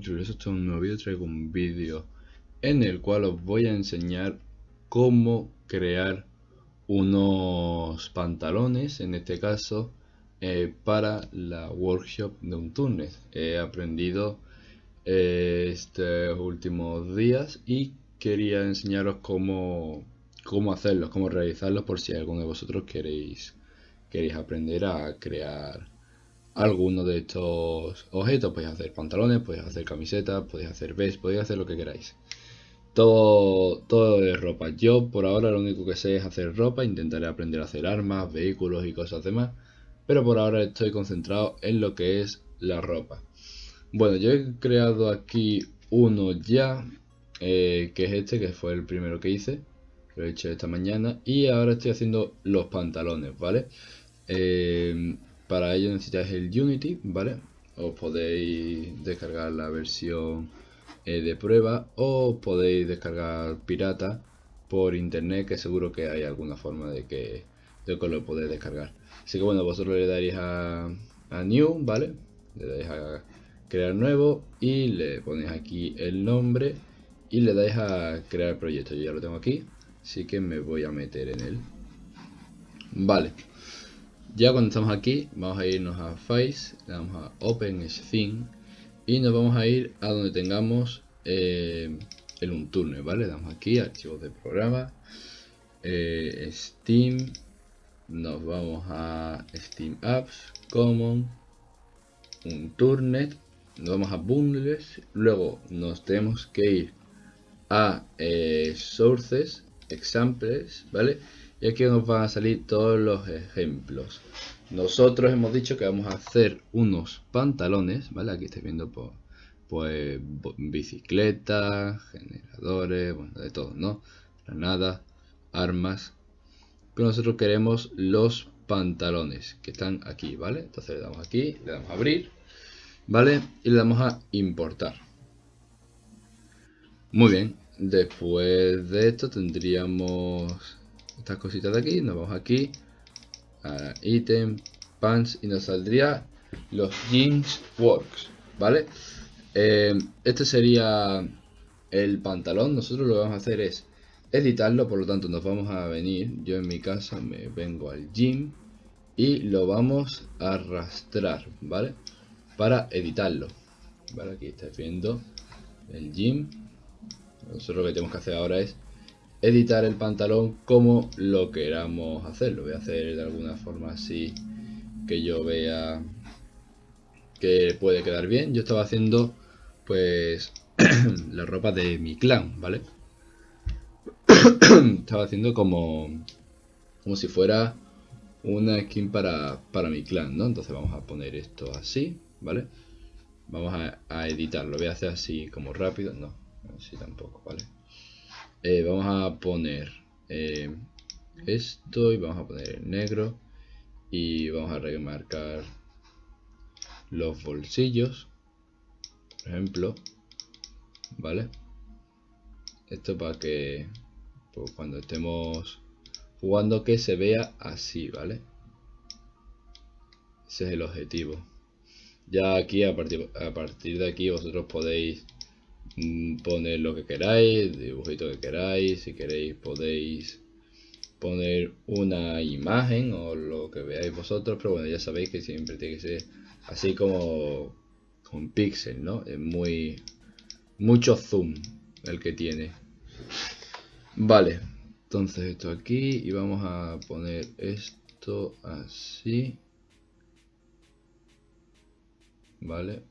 esto es un nuevo vídeo, traigo un vídeo en el cual os voy a enseñar cómo crear unos pantalones, en este caso, eh, para la workshop de un túnel. He aprendido eh, estos últimos días y quería enseñaros cómo, cómo hacerlos, cómo realizarlos por si alguno de vosotros queréis, queréis aprender a crear alguno de estos objetos. Podéis hacer pantalones, podéis hacer camisetas, podéis hacer vest, podéis hacer lo que queráis. Todo, todo es ropa. Yo por ahora lo único que sé es hacer ropa, intentaré aprender a hacer armas, vehículos y cosas demás. Pero por ahora estoy concentrado en lo que es la ropa. Bueno, yo he creado aquí uno ya, eh, que es este, que fue el primero que hice. Lo he hecho esta mañana. Y ahora estoy haciendo los pantalones, ¿vale? Eh, para ello necesitáis el Unity, ¿vale? Os podéis descargar la versión eh, de prueba o podéis descargar pirata por internet que seguro que hay alguna forma de que, de que lo podéis descargar. Así que bueno, vosotros le daréis a, a New, ¿vale? Le dais a crear nuevo y le ponéis aquí el nombre y le dais a crear proyecto. Yo ya lo tengo aquí, así que me voy a meter en él. Vale. Ya cuando estamos aquí, vamos a irnos a Face, le damos a Open Scene y nos vamos a ir a donde tengamos eh, el Unturne, ¿vale? Le damos aquí, archivos de programa, eh, Steam, nos vamos a Steam Apps, Common, Unturnet, nos vamos a Bundles, luego nos tenemos que ir a eh, Sources, Examples, ¿vale? Y aquí nos van a salir todos los ejemplos. Nosotros hemos dicho que vamos a hacer unos pantalones vale aquí estáis viendo pues, pues bicicletas generadores bueno de todo no granadas armas. Pero nosotros queremos los pantalones que están aquí vale entonces le damos aquí le damos a abrir vale y le damos a importar. Muy bien. Después de esto tendríamos estas cositas de aquí, nos vamos aquí a item, pants y nos saldría los jeans works, ¿vale? Eh, este sería el pantalón, nosotros lo que vamos a hacer es editarlo, por lo tanto nos vamos a venir, yo en mi casa me vengo al gym y lo vamos a arrastrar, ¿vale? Para editarlo, ¿vale? Aquí estáis viendo el gym, nosotros lo que tenemos que hacer ahora es editar el pantalón como lo queramos hacer. Lo voy a hacer de alguna forma así que yo vea que puede quedar bien. Yo estaba haciendo pues la ropa de mi clan, ¿vale? estaba haciendo como como si fuera una skin para, para mi clan, ¿no? Entonces vamos a poner esto así, ¿vale? Vamos a, a editarlo. Voy a hacer así como rápido. No, así tampoco, ¿vale? Eh, vamos a poner eh, esto y vamos a poner el negro y vamos a remarcar los bolsillos por ejemplo vale esto para que pues, cuando estemos jugando que se vea así vale ese es el objetivo. Ya aquí a partir, a partir de aquí vosotros podéis poner lo que queráis, dibujito que queráis, si queréis podéis poner una imagen o lo que veáis vosotros, pero bueno, ya sabéis que siempre tiene que ser así como con pixel, ¿no? Es muy mucho zoom el que tiene. Vale, entonces esto aquí y vamos a poner esto así. Vale,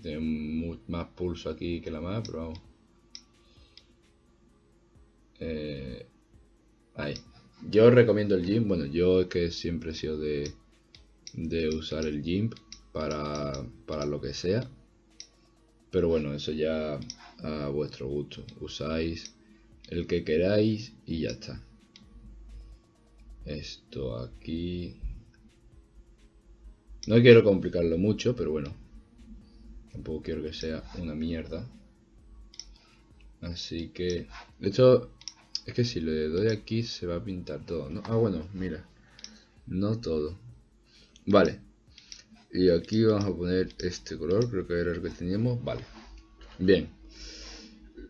tiene más pulso aquí que la más, pero vamos. Eh, ahí. Yo recomiendo el GIMP. Bueno, yo es que siempre he sido de, de usar el GIMP para, para lo que sea. Pero bueno, eso ya a vuestro gusto. Usáis el que queráis y ya está. Esto aquí. No quiero complicarlo mucho, pero bueno, Tampoco quiero que sea una mierda. Así que... De hecho, es que si le doy aquí se va a pintar todo, ¿no? Ah, bueno, mira. No todo. Vale. y aquí vamos a poner este color, creo que era el que teníamos, vale. Bien.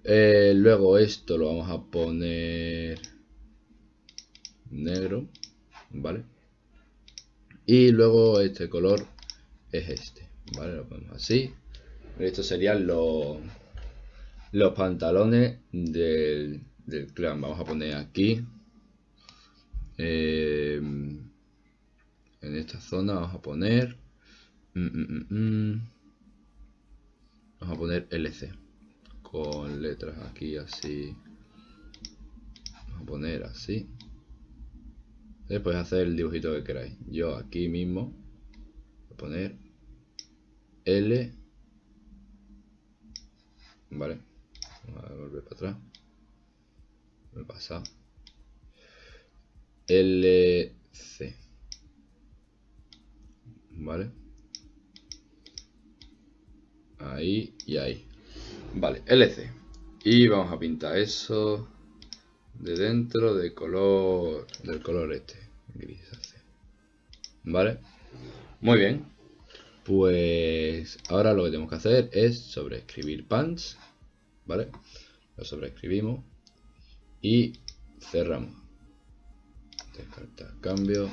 Eh, luego esto lo vamos a poner negro, ¿vale? Y luego este color es este, ¿vale? Lo ponemos así. Estos serían los, los pantalones del, del clan. Vamos a poner aquí. Eh, en esta zona vamos a poner Mm, mm, mm, Vamos a poner LC con letras aquí así. Vamos a poner así. Después hacer el dibujito que queráis. Yo aquí mismo voy a poner L. Vale. Vamos a volver para atrás. Me pasa. LC. Vale ahí y ahí. Vale, LC. Y vamos a pintar eso de dentro de color del color este, gris ¿Vale? Muy bien. Pues ahora lo que tenemos que hacer es sobreescribir pants, ¿vale? Lo sobreescribimos y cerramos. Descartar cambio.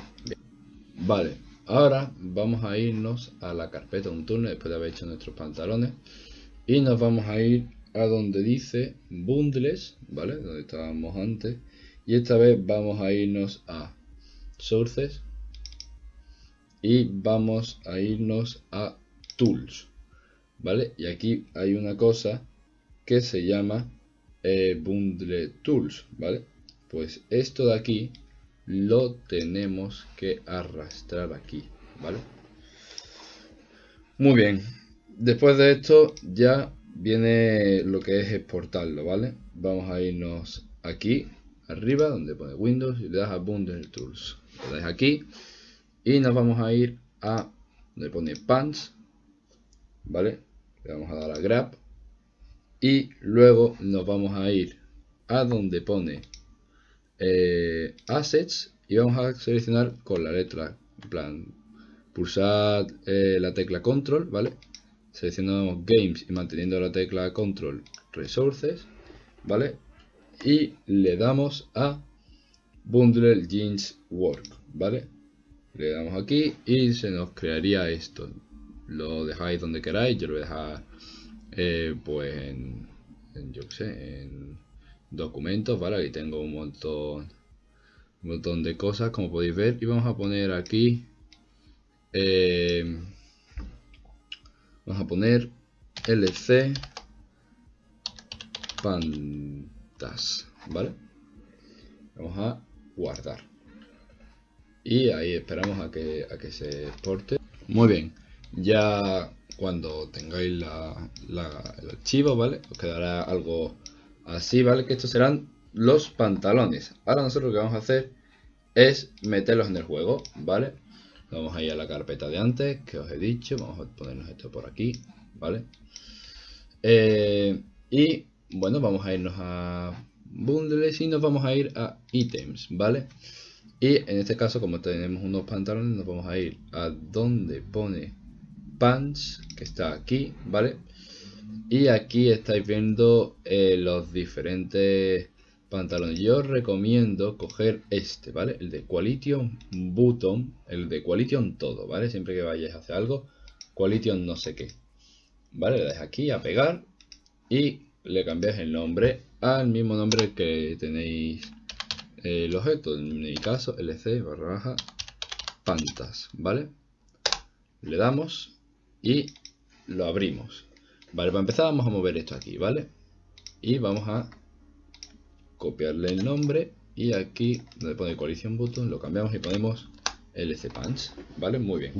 Vale, Ahora vamos a irnos a la carpeta un turno después de haber hecho nuestros pantalones y nos vamos a ir a donde dice bundles, ¿vale? Donde estábamos antes y esta vez vamos a irnos a sources y vamos a irnos a tools, ¿vale? Y aquí hay una cosa que se llama eh, bundle tools, ¿vale? Pues esto de aquí lo tenemos que arrastrar aquí, ¿vale? Muy bien, después de esto ya viene lo que es exportarlo, ¿vale? Vamos a irnos aquí, arriba, donde pone Windows y le das a Bundle Tools. Le das aquí y nos vamos a ir a donde pone Pants, ¿vale? Le vamos a dar a Grab y luego nos vamos a ir a donde pone eh, assets y vamos a seleccionar con la letra, plan, pulsar eh, la tecla control, ¿vale? Seleccionamos games y manteniendo la tecla control resources, ¿vale? Y le damos a bundle jeans work, ¿vale? Le damos aquí y se nos crearía esto. Lo dejáis donde queráis, yo lo voy a dejar eh, pues en, yo qué sé, en documentos, ¿vale? Aquí tengo un montón, un montón de cosas, como podéis ver. Y vamos a poner aquí, eh, vamos a poner LC pantas, ¿vale? Vamos a guardar. Y ahí esperamos a que, a que se exporte. Muy bien, ya cuando tengáis la, el archivo, ¿vale? Os quedará algo Así, ¿vale? Que estos serán los pantalones. Ahora nosotros lo que vamos a hacer es meterlos en el juego, ¿vale? Vamos a ir a la carpeta de antes, que os he dicho. Vamos a ponernos esto por aquí, ¿vale? Eh, y, bueno, vamos a irnos a bundles y nos vamos a ir a ítems, ¿vale? Y en este caso, como tenemos unos pantalones, nos vamos a ir a donde pone pants, que está aquí, ¿vale? Y aquí estáis viendo eh, los diferentes pantalones. Yo recomiendo coger este, ¿vale? El de Qualition Button, el de Qualition todo, ¿vale? Siempre que vayáis a hacer algo, Qualition no sé qué. ¿Vale? Le dais aquí a pegar y le cambiáis el nombre al mismo nombre que tenéis el objeto. En mi caso, lc barra baja pantas, ¿vale? Le damos y lo abrimos. Vale, para empezar vamos a mover esto aquí, ¿vale? Y vamos a copiarle el nombre y aquí donde pone collision button lo cambiamos y ponemos LC punch, ¿vale? Muy bien.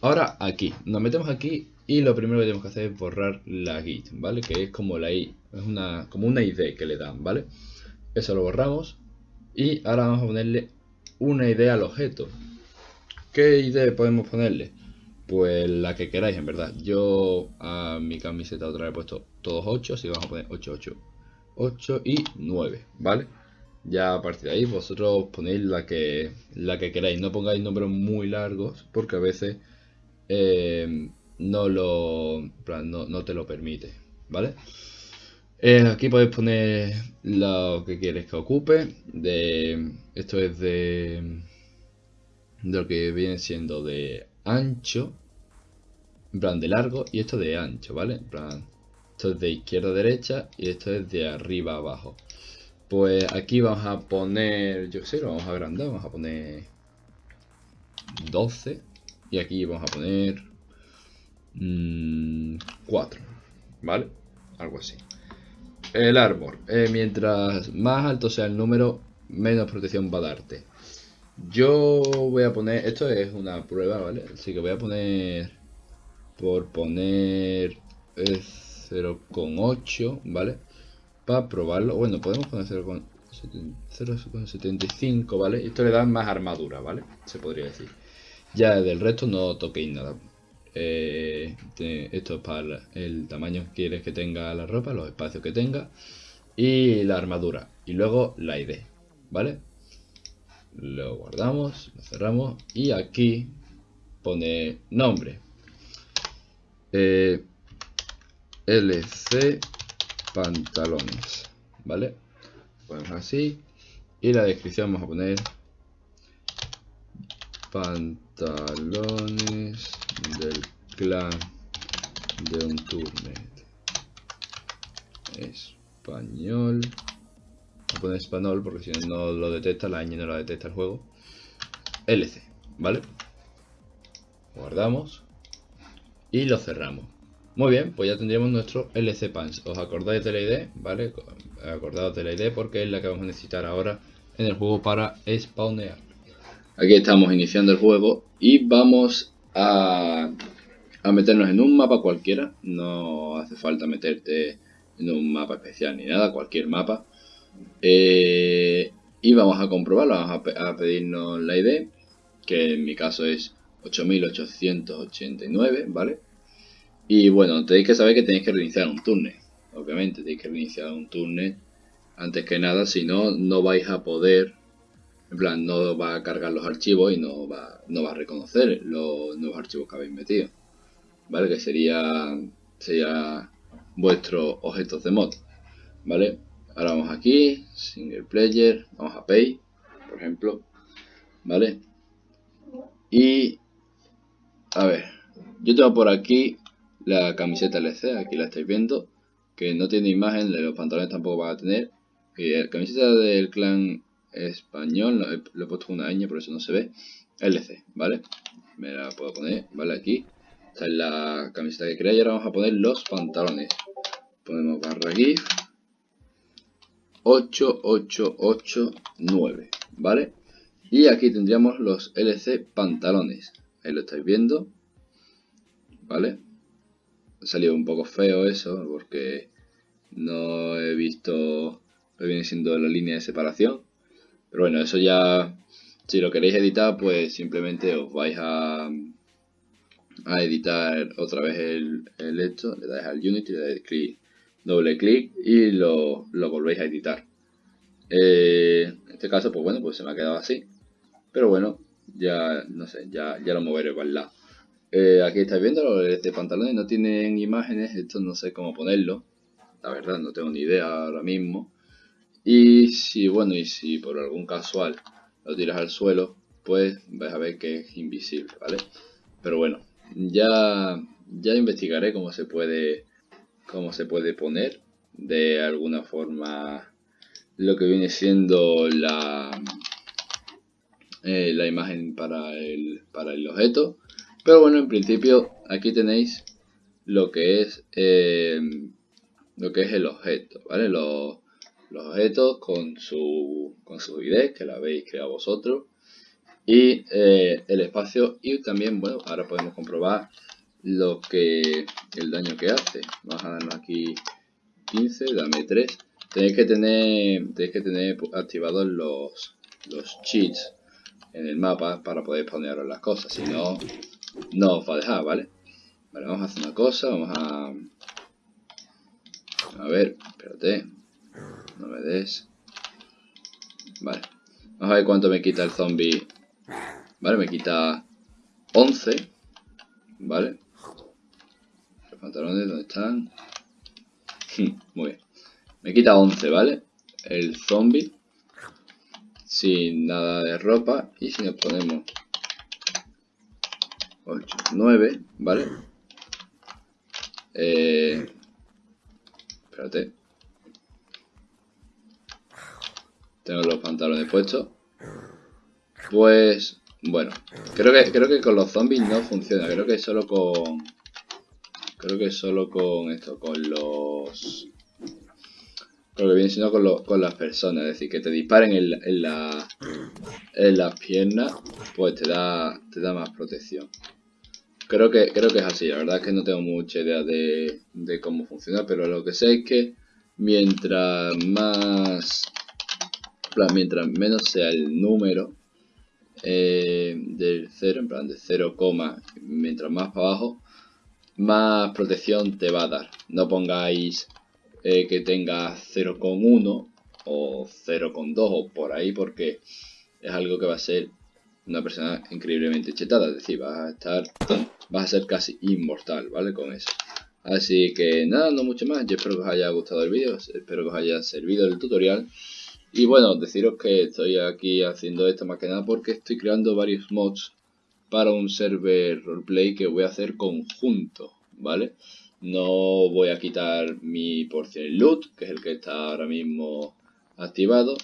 Ahora aquí, nos metemos aquí y lo primero que tenemos que hacer es borrar la git, ¿vale? Que es como la I, es una, como una ID que le dan, ¿vale? Eso lo borramos y ahora vamos a ponerle una ID al objeto. ¿Qué ID podemos ponerle? Pues la que queráis, en verdad. Yo a mi camiseta otra vez he puesto todos 8, así vamos a poner 8, 8, 8 y 9, ¿vale? Ya a partir de ahí vosotros ponéis la que, la que queráis. No pongáis nombres muy largos porque a veces eh, no lo no, no, te lo permite, ¿vale? Eh, aquí puedes poner lo que quieres que ocupe. De, esto es de, lo que viene siendo de ancho, en plan de largo, y esto de ancho, ¿vale? En plan, esto es de izquierda a derecha y esto es de arriba a abajo. Pues aquí vamos a poner, yo qué sé, lo vamos a agrandar, vamos a poner 12 y aquí vamos a poner 4, mm, ¿vale? Algo así. El árbol. Eh, mientras más alto sea el número, menos protección va a darte. Yo voy a poner... Esto es una prueba, ¿vale? Así que voy a poner... Por poner... 0,8, ¿vale? Para probarlo. Bueno, podemos poner 0,75, ¿vale? Esto le da más armadura, ¿vale? Se podría decir. Ya del resto no toquéis nada. Eh, esto es para el tamaño que quieres que tenga la ropa, los espacios que tenga y la armadura. Y luego la ID, ¿vale? Lo guardamos, lo cerramos y aquí pone nombre. Eh, LC pantalones, ¿vale? Ponemos así y la descripción vamos a poner pantalones del clan de un turnet español voy a poner español porque si no lo detecta la ñ no lo detecta el juego LC vale guardamos y lo cerramos muy bien, pues ya tendríamos nuestro LC Pants. ¿Os acordáis de la ID? ¿Vale? Acordaos de la ID porque es la que vamos a necesitar ahora en el juego para spawnear. Aquí estamos iniciando el juego y vamos a, meternos en un mapa cualquiera. No hace falta meterte en un mapa especial ni nada, cualquier mapa. Eh, y vamos a comprobarlo, vamos a, pedirnos la ID, que en mi caso es 8889, ¿vale? Y bueno, tenéis que saber que tenéis que reiniciar un turno. Obviamente, tenéis que reiniciar un turno antes que nada, si no, no vais a poder en plan, no va a cargar los archivos y no va, no va a reconocer los nuevos archivos que habéis metido. ¿Vale? Que sería, sería vuestros objetos de mod. ¿Vale? Ahora vamos aquí, single player, vamos a pay, por ejemplo. ¿Vale? Y, a ver, yo tengo por aquí la camiseta LC, aquí la estáis viendo, que no tiene imagen, los pantalones tampoco va a tener. Y la camiseta del clan español, lo he, puesto una ñ, por eso no se ve. LC, ¿vale? Me la puedo poner, ¿vale? Aquí. Esta es la camiseta que crea y ahora vamos a poner los pantalones. Ponemos barra GIF 8889, ¿vale? Y aquí tendríamos los LC pantalones. Ahí lo estáis viendo. ¿Vale? Ha salido un poco feo eso porque no he visto lo que viene siendo la línea de separación. Pero bueno, eso ya, si lo queréis editar, pues simplemente os vais a, a editar otra vez el, el esto, le dais al Unity, le dais clic, doble clic y lo, lo volvéis a editar. Eh, en este caso, pues bueno, pues se me ha quedado así. Pero bueno, ya, no sé, ya, ya lo moveré para el lado. Eh, aquí estáis viendo, este pantalones no tienen imágenes, esto no sé cómo ponerlo. La verdad, no tengo ni idea ahora mismo. Y si, bueno, y si por algún casual lo tiras al suelo, pues vais a ver que es invisible, ¿vale? Pero bueno, ya, ya investigaré cómo se puede cómo se puede poner de alguna forma lo que viene siendo la, eh, la imagen para el, para el objeto. Pero bueno, en principio aquí tenéis lo que es eh, lo que es el objeto, ¿vale? Los objetos con su, con su ID, que la habéis creado vosotros, y eh, el espacio, y también, bueno, ahora podemos comprobar lo que, el daño que hace. Vamos a darnos aquí 15, dame 3. Tenéis que tener, tenéis que tener activados los, los cheats en el mapa para poder poner las cosas, si no, no os va a dejar, ¿vale? Vale, vamos a hacer una cosa, vamos a... A ver, espérate, no me des. Vale. Vamos a ver cuánto me quita el zombie. Vale, me quita 11. ¿vale? Los pantalones, ¿dónde están? Muy bien. Me quita 11, ¿vale? El zombie. Sin nada de ropa. Y si nos ponemos 8, 9, ¿vale? Eh, espérate. Tengo los pantalones puestos. Pues, bueno, creo que, creo que con los zombies no funciona. Creo que solo con... Creo que solo con esto, con los... Creo que viene siendo con, con las personas. Es decir, que te disparen en, en, la, en las piernas, pues te da, te da más protección. Creo que, creo que es así, la verdad es que no tengo mucha idea de, de cómo funciona, pero lo que sé es que mientras más, mientras menos sea el número eh, del 0, en plan de 0, mientras más para abajo, más protección te va a dar. No pongáis eh, que tenga 0,1 o 0,2 o por ahí porque es algo que va a ser una persona increíblemente chetada, es decir, vas a estar, vas a ser casi inmortal, ¿vale? Con eso. Así que nada, no mucho más, yo espero que os haya gustado el vídeo, espero que os haya servido el tutorial. Y bueno, deciros que estoy aquí haciendo esto más que nada porque estoy creando varios mods para un server roleplay que voy a hacer conjunto, ¿vale? No voy a quitar mi porción loot, que es el que está ahora mismo activado,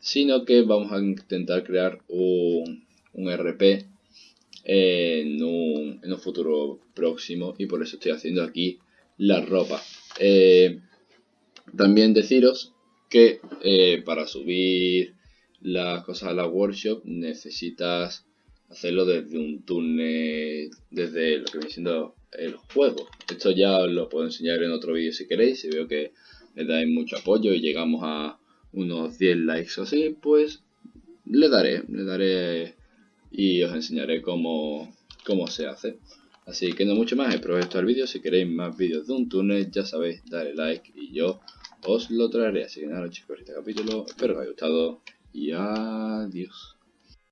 sino que vamos a intentar crear un, RP en un, futuro próximo y por eso estoy haciendo aquí la ropa. Eh, también deciros que eh, para subir las cosas a la workshop necesitas hacerlo desde un túnel, desde lo que viene siendo el juego. Esto ya os lo puedo enseñar en otro vídeo si queréis, si veo que le dais mucho apoyo y llegamos a unos 10 likes o así, pues le daré, le daré y os enseñaré cómo, cómo se hace. Así que no mucho más, espero que el vídeo. Si queréis más vídeos de un túnel, ya sabéis, dale like y yo os lo traeré. Así que nada, chicos, este capítulo espero que os haya gustado y adiós.